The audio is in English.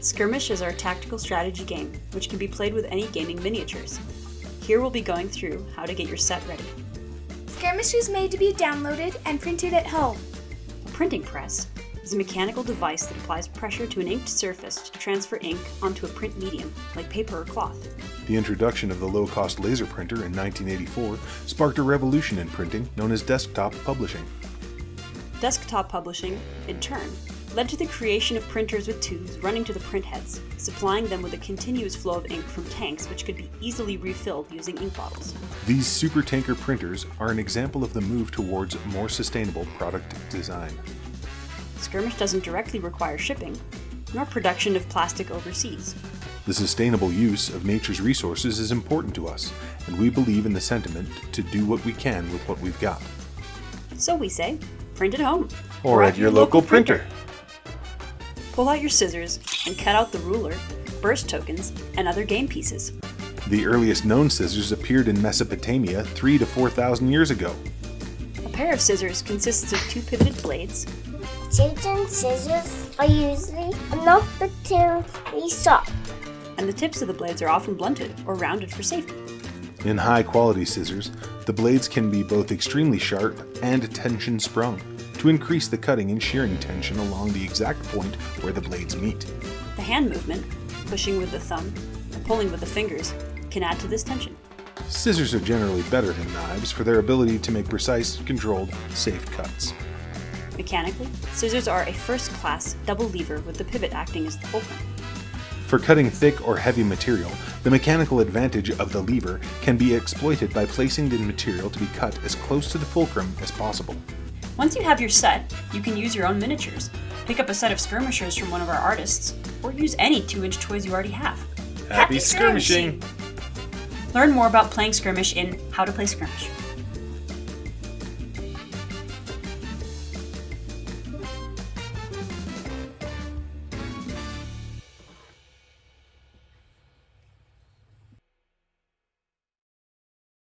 Skirmish is our tactical strategy game, which can be played with any gaming miniatures. Here we'll be going through how to get your set ready. Skirmish is made to be downloaded and printed at home. A printing press is a mechanical device that applies pressure to an inked surface to transfer ink onto a print medium, like paper or cloth. The introduction of the low-cost laser printer in 1984 sparked a revolution in printing known as desktop publishing. Desktop publishing, in turn, led to the creation of printers with tubes running to the printheads, supplying them with a continuous flow of ink from tanks which could be easily refilled using ink bottles. These super tanker printers are an example of the move towards more sustainable product design. Skirmish doesn't directly require shipping, nor production of plastic overseas. The sustainable use of nature's resources is important to us, and we believe in the sentiment to do what we can with what we've got. So we say, print at home. Or, at, your, local, printer. Pull out your scissors and cut out the ruler, burst tokens, and other game pieces. The earliest known scissors appeared in Mesopotamia 3 to 4,000 years ago. A pair of scissors consists of two pivoted blades, Shapes and scissors are usually not particularly soft. and the tips of the blades are often blunted or rounded for safety. In high quality scissors, the blades can be both extremely sharp and tension sprung to increase the cutting and shearing tension along the exact point where the blades meet. The hand movement, pushing with the thumb and pulling with the fingers, can add to this tension. Scissors are generally better than knives for their ability to make precise, controlled, safe cuts. Mechanically, scissors are a first-class double lever with the pivot acting as the fulcrum. For cutting thick or heavy material, the mechanical advantage of the lever can be exploited by placing the material to be cut as close to the fulcrum as possible. Once you have your set, you can use your own miniatures. Pick up a set of skirmishers from one of our artists, or use any 2-inch toys you already have. Happy skirmishing! Learn more about playing skirmish in How to Play Skirmish.